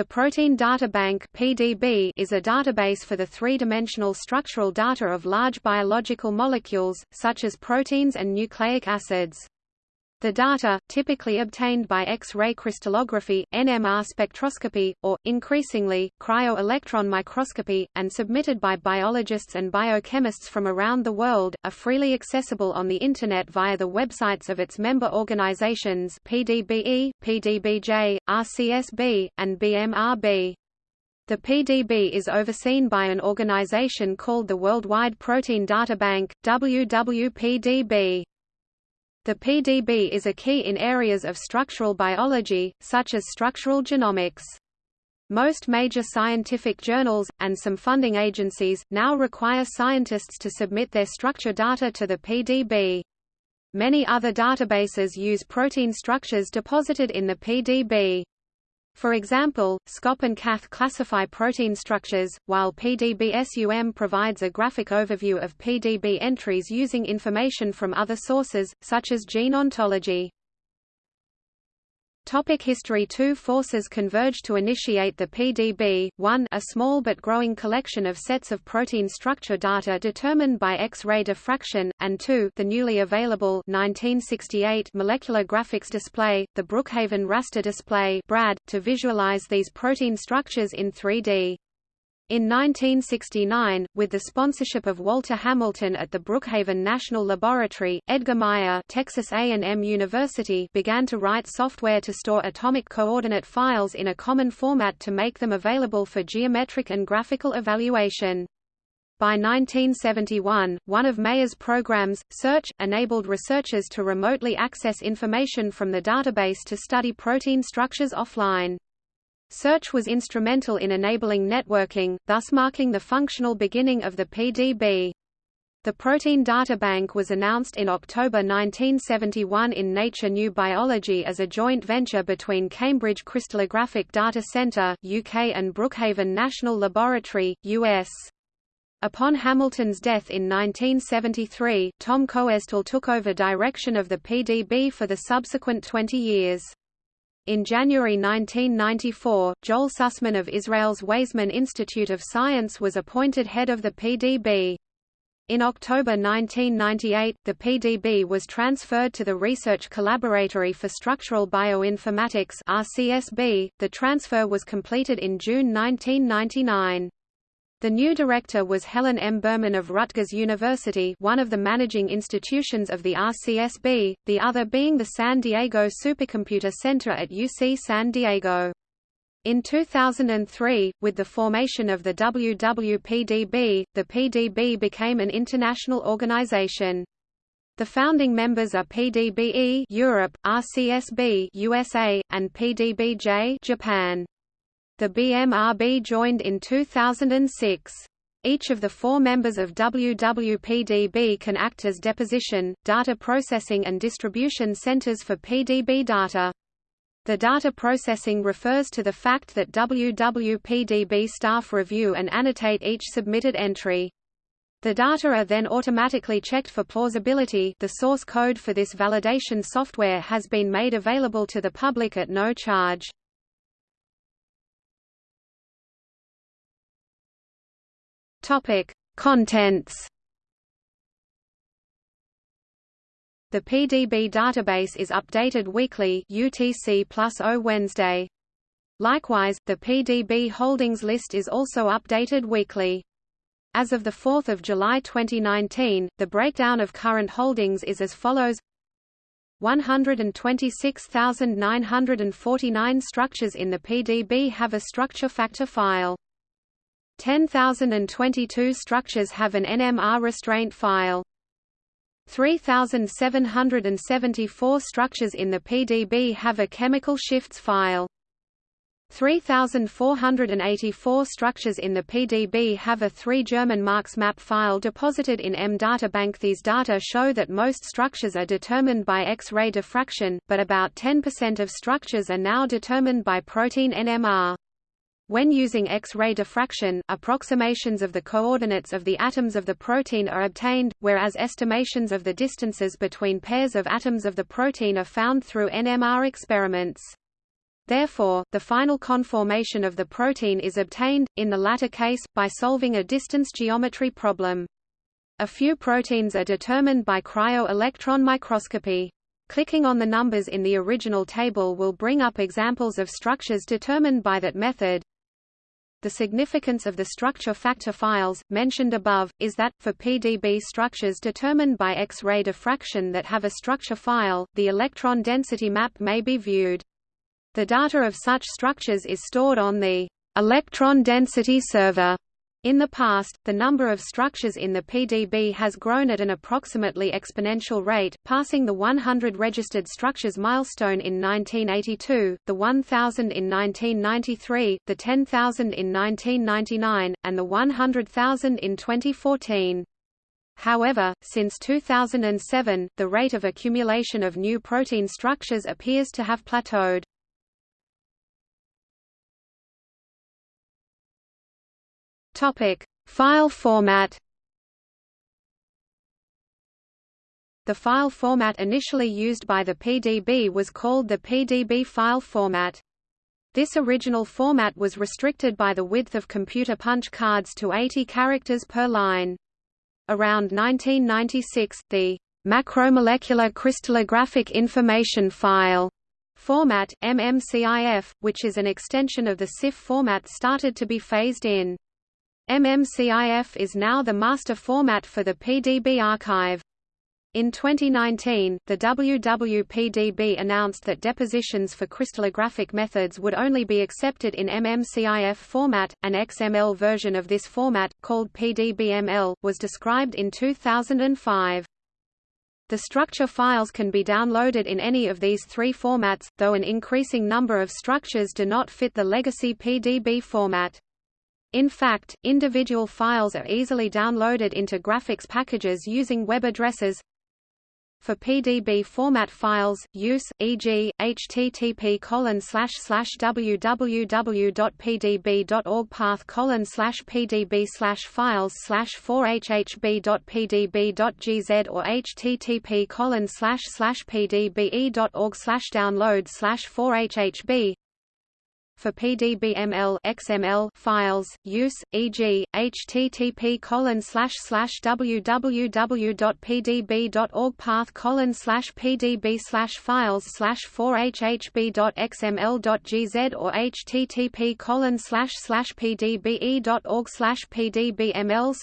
The Protein Data Bank (PDB) is a database for the three-dimensional structural data of large biological molecules, such as proteins and nucleic acids. The data, typically obtained by X-ray crystallography, NMR spectroscopy, or, increasingly, cryo-electron microscopy, and submitted by biologists and biochemists from around the world, are freely accessible on the Internet via the websites of its member organizations PDBE, PDBJ, RCSB, and BMRB. The PDB is overseen by an organization called the Worldwide Protein Data Bank, WWPDB. The PDB is a key in areas of structural biology, such as structural genomics. Most major scientific journals, and some funding agencies, now require scientists to submit their structure data to the PDB. Many other databases use protein structures deposited in the PDB. For example, SCOP and CATH classify protein structures, while PDB-SUM provides a graphic overview of PDB entries using information from other sources, such as gene ontology. Topic history Two forces converged to initiate the PDB, 1 a small but growing collection of sets of protein structure data determined by X-ray diffraction, and 2 the newly available 1968 molecular graphics display, the Brookhaven raster display BRAD, to visualize these protein structures in 3D. In 1969, with the sponsorship of Walter Hamilton at the Brookhaven National Laboratory, Edgar Meyer Texas A&M University began to write software to store atomic coordinate files in a common format to make them available for geometric and graphical evaluation. By 1971, one of Meyer's programs, Search, enabled researchers to remotely access information from the database to study protein structures offline. Search was instrumental in enabling networking, thus marking the functional beginning of the PDB. The Protein Data Bank was announced in October 1971 in Nature New Biology as a joint venture between Cambridge Crystallographic Data Centre UK and Brookhaven National Laboratory, US. Upon Hamilton's death in 1973, Tom Koetzle took over direction of the PDB for the subsequent 20 years. In January 1994, Joel Sussman of Israel's Weizmann Institute of Science was appointed head of the PDB. In October 1998, the PDB was transferred to the Research Collaboratory for Structural Bioinformatics (RCSB). The transfer was completed in June 1999. The new director was Helen M. Berman of Rutgers University one of the managing institutions of the RCSB, the other being the San Diego Supercomputer Center at UC San Diego. In 2003, with the formation of the WWPDB, the PDB became an international organization. The founding members are PDBE Europe, RCSB USA, and PDBJ Japan. The BMRB joined in 2006. Each of the four members of WWPDB can act as deposition, data processing and distribution centers for PDB data. The data processing refers to the fact that WWPDB staff review and annotate each submitted entry. The data are then automatically checked for plausibility the source code for this validation software has been made available to the public at no charge. Topic: Contents. The PDB database is updated weekly UTC plus O Wednesday. Likewise, the PDB holdings list is also updated weekly. As of 4 July 2019, the breakdown of current holdings is as follows 126,949 structures in the PDB have a structure factor file. 10,022 structures have an NMR restraint file. 3,774 structures in the PDB have a chemical shifts file. 3,484 structures in the PDB have a 3 German marks map file deposited in EMDataBank. These data show that most structures are determined by X-ray diffraction, but about 10% of structures are now determined by protein NMR. When using X-ray diffraction, approximations of the coordinates of the atoms of the protein are obtained, whereas estimations of the distances between pairs of atoms of the protein are found through NMR experiments. Therefore, the final conformation of the protein is obtained, in the latter case, by solving a distance geometry problem. A few proteins are determined by cryo-electron microscopy. Clicking on the numbers in the original table will bring up examples of structures determined by that method. The significance of the structure factor files, mentioned above, is that, for PDB structures determined by X-ray diffraction that have a structure file, the electron density map may be viewed. The data of such structures is stored on the electron density server. In the past, the number of structures in the PDB has grown at an approximately exponential rate, passing the 100 registered structures milestone in 1982, the 1,000 in 1993, the 10,000 in 1999, and the 100,000 in 2014. However, since 2007, the rate of accumulation of new protein structures appears to have plateaued. Topic: File format. The file format initially used by the PDB was called the PDB file format. This original format was restricted by the width of computer punch cards to 80 characters per line. Around 1996, the macromolecular crystallographic information file format, MMCIF, which is an extension of the CIF format started to be phased in. MMCIF is now the master format for the PDB archive. In 2019, the WWPDB announced that depositions for crystallographic methods would only be accepted in MMCIF format. An XML version of this format, called PDBML, was described in 2005. The structure files can be downloaded in any of these three formats, though an increasing number of structures do not fit the legacy PDB format. In fact, individual files are easily downloaded into graphics packages using web addresses. For PDB format files, use, e.g., http www.pdb.org path pdb files 4hhb.pdb.gz or http pdbe.org download 4hhb for PDBML XML files, use, e.g., http www.pdb.org path pdb files 4hhb.xml.gz or http pdbe.org pdbml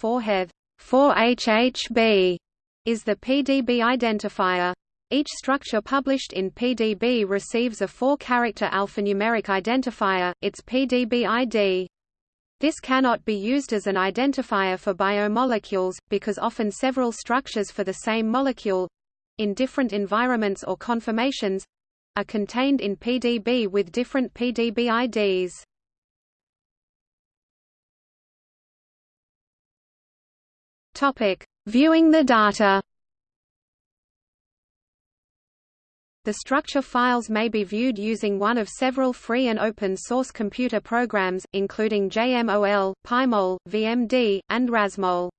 4heth 4hhb is the PDB identifier. Each structure published in PDB receives a four-character alphanumeric identifier, its PDB ID. This cannot be used as an identifier for biomolecules, because often several structures for the same molecule—in different environments or conformations—are contained in PDB with different PDB IDs. Viewing the data The structure files may be viewed using one of several free and open source computer programs, including JMOL, PyMol, VMD, and RasMol.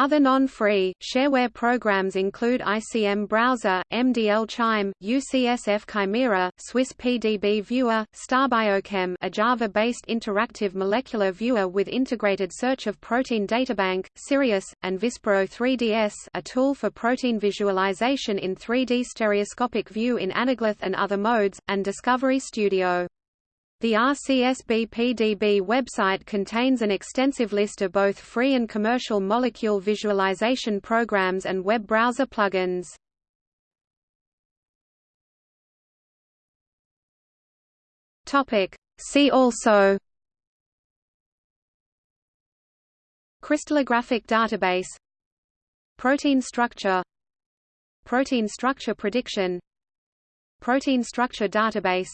Other non-free, shareware programs include ICM Browser, MDL Chime, UCSF Chimera, Swiss PDB Viewer, StarBiochem a Java-based interactive molecular viewer with integrated search of protein databank, Sirius, and Vispro 3DS a tool for protein visualization in 3D stereoscopic view in anaglyph and other modes, and Discovery Studio. The RCSB-PDB website contains an extensive list of both free and commercial molecule visualization programs and web browser plugins. See also Crystallographic database Protein structure Protein structure prediction Protein structure database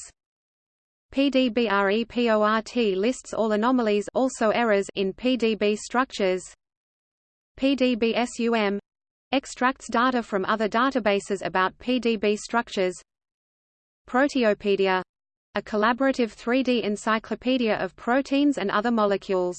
PDBREPORT lists all anomalies also errors in PDB structures. PDBSUM extracts data from other databases about PDB structures. Proteopedia a collaborative 3D encyclopedia of proteins and other molecules.